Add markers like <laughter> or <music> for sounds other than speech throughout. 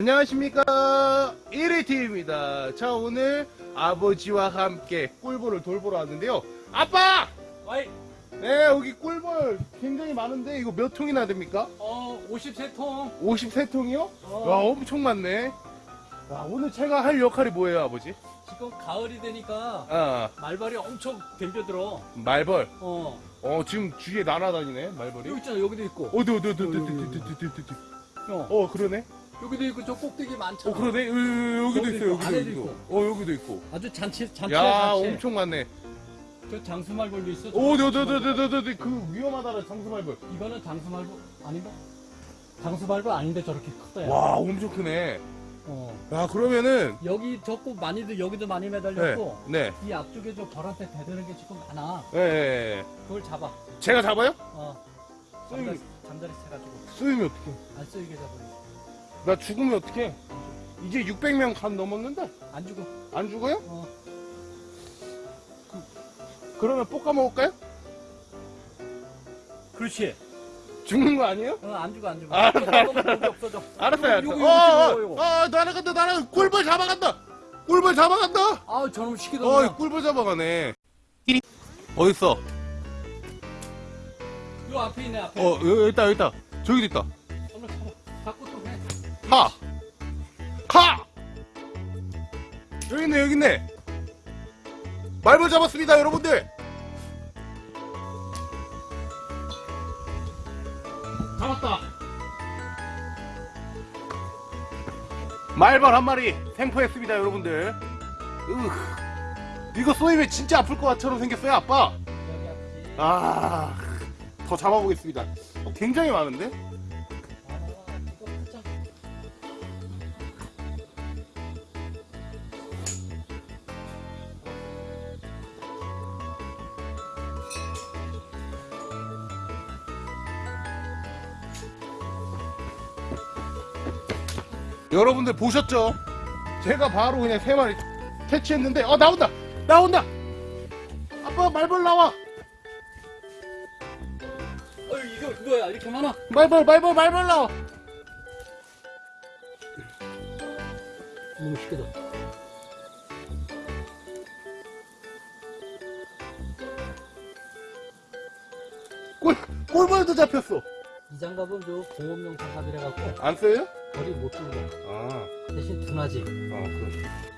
안녕하십니까 1위TV입니다 자 오늘 아버지와 함께 꿀벌을 돌보러 왔는데요 아빠! 와이, 네 여기 꿀벌 굉장히 많은데 이거 몇 통이나 됩니까? 어, 53통. 53통이요? 어. 와 엄청 많네 와 오늘 제가 할 역할이 뭐예요 아버지? 지금 가을이 되니까 아 말발이 엄청 덤벼들어. 말벌 어. 어 지금 주위에 날아다니네 말벌이 여기 있잖아, 여기도 있고. 어디 어디 어디 어디 어디, 어디 어디, 어디 어디 어디 어. 어 그러네 여기도 있고, 저 꼭대기 많잖아. 어 그러네 으, 여기도 여기도 있어 여기도 있고 있고. 어 여기도 있고 아주 잔치, 잔치, 야 잔치. 엄청 많네 저 장수말벌도 있어. 저 어디 어디 장수말벌. 그 이거는 장수말벌 아닌가? 장수말벌 아닌데 저렇게. 야. 와 엄청 크네 어. 야 그러면은 여기 저거 많이들 여기도 많이 매달렸고 네이 앞쪽에 저 벌한테 대드는 게 지금 많아. 네, 네. 그걸 잡아. 제가 잡아요? 어. 잠자리, 잠자리 채가지고 쓰이면 어떡해 안 쓰이게 잡으니. 나 죽으면 어떡해 이제 600명 간 넘었는데 안 주고. 안 죽어요? 어. 그 러면 볶아 먹을까요? 그렇지. 죽는 거 아니에요? 어, 안 주고 안 주고. 아, 여기 없어져. 알았어요 요거, 알았어요 요거, 어, 요거, 요거. 어, 어, 날아간다 날아간다 꿀벌 잡아간다 꿀벌 잡아간다 아, 저놈 어 시키더니 꿀벌 잡아가네 어딨어? 요 앞에 있네 앞에. 어 여기 있다 여기 있다 저기도 있다. 하! 하! 여기 있네, 여기 있네. 말벌 잡았습니다, 여러분들. 잡았다. 말벌 한 마리 생포했습니다, 여러분들. 으, 이거 쏘이면 진짜 아플 것처럼 생겼어요, 아빠. 여기 앞에. 아, 더 잡아보겠습니다. 어, 굉장히 많은데? 여러분들 보셨죠? 제가 바로 그냥 세 마리 퇴치했는데 어 나온다 나온다 아빠 말벌 나와 어, 이거 뭐야? 이렇게 많아? 말벌 말벌 말벌 나와 너무 시끄러. 꿀 꿀벌도 잡혔어 이 장갑은 저 공업용 장갑이라 갖고 안 써요? 머리 못 들고 아, 대신 둔하지. 아 그럼 네.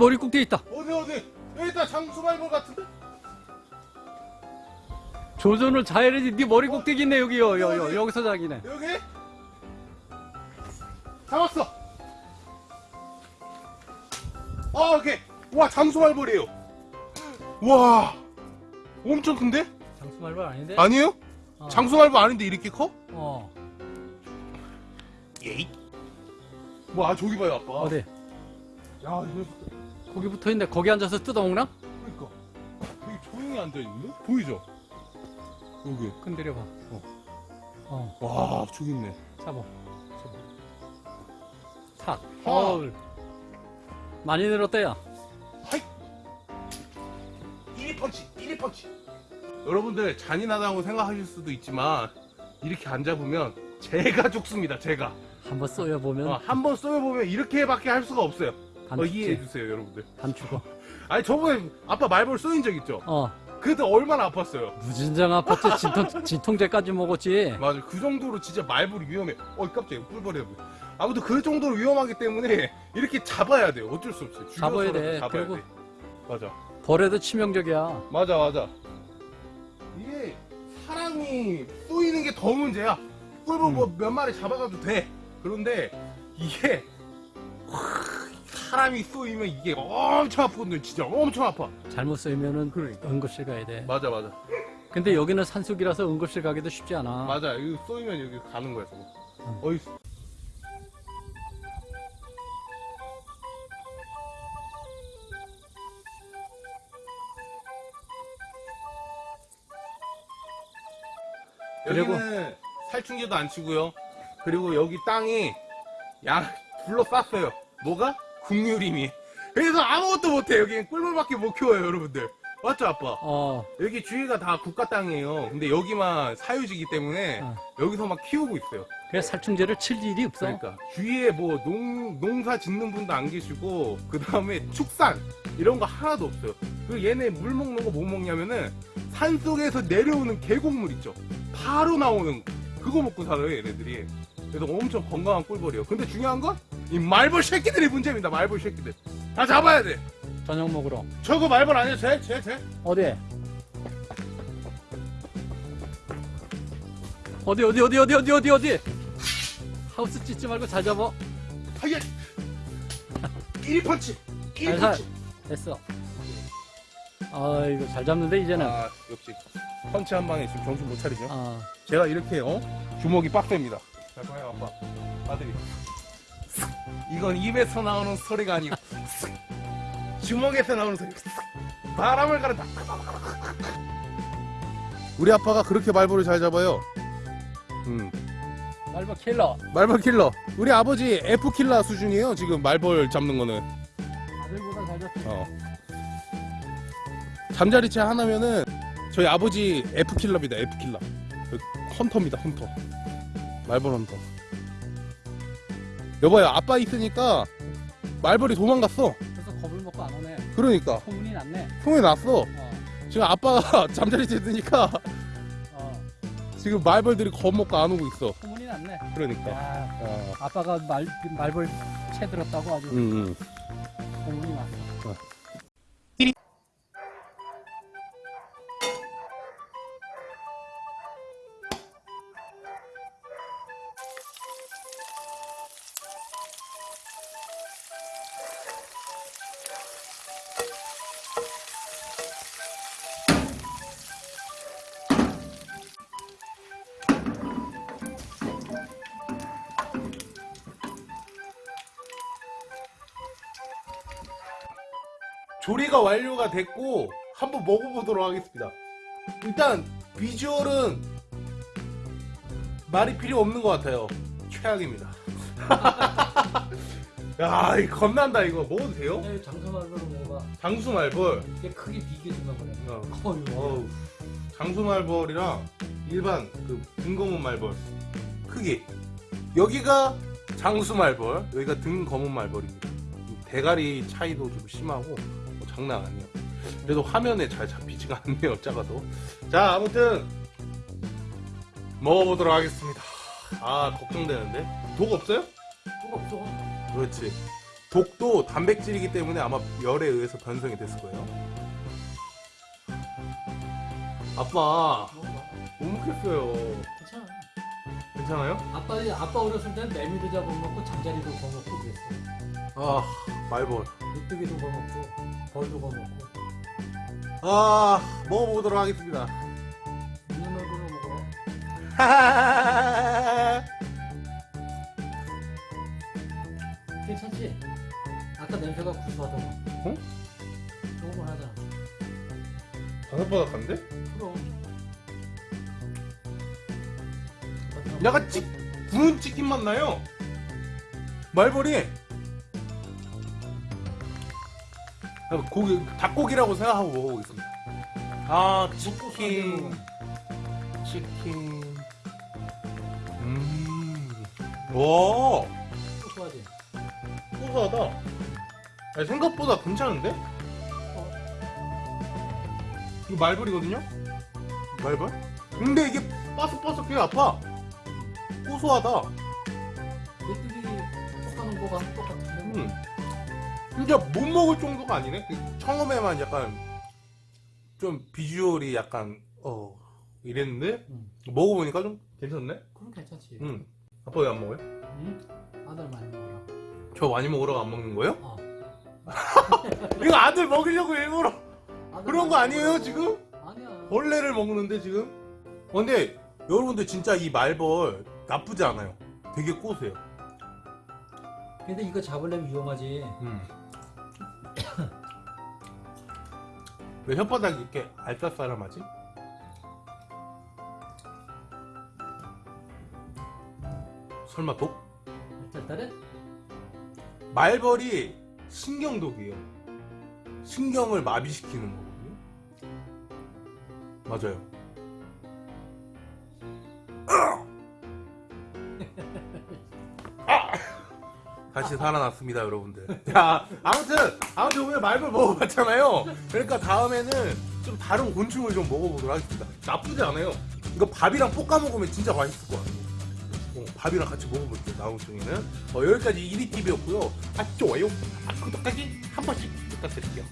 머리 꼭대기 있다. 어디 어디? 여기 있다. 장수 말벌 같은데 조전을 자해야지. 네 머리 꼭대기 있네 여기요. 여, 여, 여기서 자기네. 여기 잡았어 아 오케이 와 장수 말벌이에요 와 엄청 큰데 장수말벌 아닌데? 아니에요? 어. 장수 말벌 아닌데 이렇게 커? 어. 예이. 뭐, 아, 저기 봐요, 아빠. 어디? 야, 이거, 거기 붙어 있는데 거기 앉아서 뜯어먹나? 그러니까. 되게 조용히 앉아있는데? 보이죠? 여기. 건드려봐. 어. 어. 와, 저기 있네. 잡아. 탁. 어. 어우. 많이 늘었대요. 하이! 1위 펀치, 1위 펀치. 여러분들, 잔인하다고 생각하실 수도 있지만, 이렇게 앉아보면, 제가 <laughs> 죽습니다, 제가. 한번 쏘여보면 어, 한번 쏘여보면 이렇게밖에 할 수가 없어요. 반 어. 이해해주세요, 여러분들. 반 죽어. <laughs> 아니, 저번에 아빠 말벌 쏘인 적 있죠? 어. 그때 얼마나 아팠어요? 무진장 아팠지. 진통, 진통제까지 먹었지. 맞아 그 정도로 진짜 말벌이 위험해. 어 깜짝이야. 꿀벌이야 아무튼 그 정도로 위험하기 때문에 이렇게 잡아야 돼요. 어쩔 수 없어요. 잡아야 돼. 잡아야 돼. 맞아. 벌에도 치명적이야. 맞아 맞아. 이게 사람이 쏘이는 게 더 문제야. 꿀벌 뭐몇 마리 잡아가도 돼. 그런데 이게 사람이 쏘이면 이게 엄청 아프거든 진짜 엄청 아파 잘못 쏘이면은 그러니까. 응급실 가야 돼. 맞아 맞아 근데 여기는 산속이라서 응급실 가기도 쉽지 않아. 맞아 여기 쏘이면 여기 가는 거야 저거 응. 어이 그리고- 살충제도 안 치고요. 그리고 여기 땅이 양 둘러쌌어요. 뭐가? 국유림이. 그래서 아무것도 못해. 여기 꿀물밖에 못 키워요, 여러분들. 맞죠, 아빠? 어, 여기 주위가 다 국가 땅이에요. 근데 여기만 사유지기 때문에 어. 여기서 막 키우고 있어요. 그래서 살충제를 칠 일이 없어. 그러니까 주위에 뭐 농, 농사 짓는 분도 안 계시고 그 다음에 축산 이런 거 하나도 없어요. 그 얘네 물 먹는 거 뭐 먹냐면은 산 속에서 내려오는 계곡물 있죠. 바로 나오는 그거 먹고 살아요 얘네들이. 그래서 엄청 건강한 꿀벌이에요. 근데 중요한 건 이 말벌 새끼들이 문제입니다. 말벌 새끼들 다 잡아야 돼. 저녁 먹으러. 저거 말벌 아니야? 쟤? 쟤? 쟤? 어디? 어디 어디 어디 어디 어디 어디 어디? 하우스 찢지 말고 잘 잡아. 하얘! 끼리 펀치! 끼리 살살. 펀치! 됐어. 아 이거 잘 잡는데 이제는. 아 역시 펀치 한 방에 지금 정신 못 차리죠. 아, 제가 이렇게 어 주먹이 빡셉니다. 자, 봐요 아빠. 아들이. 이건 입에서 나오는 소리가 아니고 주먹에서 나오는 소리. 바람을 가른다. 우리 아빠가 그렇게 말벌을 잘 잡아요. 음. 말벌 킬러. 말벌 킬러. 우리 아버지 F 킬러 수준이에요. 지금 말벌 잡는 거는. 아들보다 잘 잡지. 어. 잠자리채 하나면은 저희 아버지 F 킬러입니다. F 킬러. 그 헌터입니다. 헌터. 말벌 헌터. 여봐요. 아빠 있으니까 말벌이 도망갔어. 그래서 겁을 먹고 안 오네. 그러니까 소문이 났네. 통에 났어. 어, 지금 아빠가 <laughs> 잠자리채 드니까 어, 지금 말벌들이 겁먹고 안 오고 있어. 소문이 났네. 그러니까. 야, 어. 아빠가 말 말벌 채 들었다고 아주 음, 음. 소문이 났어. 조리가 완료가 됐고 한번 먹어보도록 하겠습니다. 일단 비주얼은 말이 필요 없는 것 같아요. 최악입니다. <laughs> 야, 이 겁난다 이거 먹어도 돼요? 네, 장사 말벌로 먹어봐. 장수 말벌. 이게 크게 비교해준다 그래. 어. 어우, 장수 말벌이랑 일반 그 등검은 말벌 크기. 여기가 장수 말벌, 여기가 등검은 말벌입니다. 대가리 차이도 좀 심하고 뭐 장난 아니에요. 그래도 화면에 잘 잡히지가 않네요, 작아도. 자, 아무튼 먹어보도록 하겠습니다. 아, 걱정되는데. 독 없어요? 그거 없어. 그렇지. 독도 단백질이기 때문에 아마 열에 의해서 변성이 됐을 거예요. 아빠. 못 먹겠어요. 괜찮아. 괜찮아요? 아빠 아빠 어렸을 땐 매미도 잡아먹고 잠자리도 거먹고 그랬어. 아, 말벌. 메뚜기도 거먹고 벌도 거먹고. 아, 먹어보도록 하겠습니다. 있는 얼굴로 먹어. 괜찮지? 아까 냄새가 구수하더만. 어? 조금만 하자. 바삭바삭한데? 그럼. 약간 찌, 구운 치킨 맛 나요. 말벌이. 고기, 닭고기라고 생각하고 먹어보겠습니다. 아, 치킨. 치킨. 음. 와, 고소하지? 고소하다. 아니, 생각보다 괜찮은데? 이거 말벌이거든요? 말벌? 근데 이게 바삭바삭해 아파. 고소하다. 메뚜기 볶아놓은 거랑 똑같은데. 음. 진짜 못 먹을 정도가 아니네. 그 처음에만 약간 좀 비주얼이 약간 어 이랬는데 음. 먹어보니까 좀 괜찮네. 그럼 괜찮지. 음. 아빠 왜 안 먹어요? 응? 아들 많이 먹어라. 저 많이 먹으라고 안 먹는 거예요? 어. <laughs> 이거 아들 먹이려고 일부러 아들 그런 거 아니에요 먹어라. 지금? 아니야. 벌레를 먹는데 지금? 어, 근데 여러분들 진짜 이 말벌 나쁘지 않아요. 되게 고소해요. 근데 이거 잡으려면 위험하지. 음. <coughs> 왜 혓바닥이 이렇게 알싸싸름하지? 설마 독? 짤짤해? 말벌이 신경독이에요. 신경을 마비시키는 거거든요. 맞아요. <coughs> 다시 살아났습니다, 여러분들. <laughs> 자, 아무튼, 아무튼 오늘 말벌 먹어봤잖아요. 그러니까 다음에는 좀 다른 곤충을 좀 먹어보도록 하겠습니다. 나쁘지 않아요. 이거 밥이랑 볶아 먹으면 진짜 맛있을 것 같아요. 어, 밥이랑 같이 먹어볼게요, 다음 중에는. 어, 여기까지 1위 TV였고요. 아, 좋아요. 아, 구독하기 한 번씩 부탁드릴게요.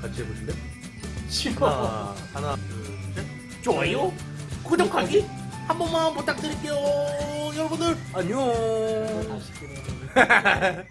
같이 해보실래요? 싫어. 하나, 하나, 둘, 셋. 좋아요. 구독하기 한 번만 부탁드릴게요. 여러분들, 안녕. 그래. <laughs>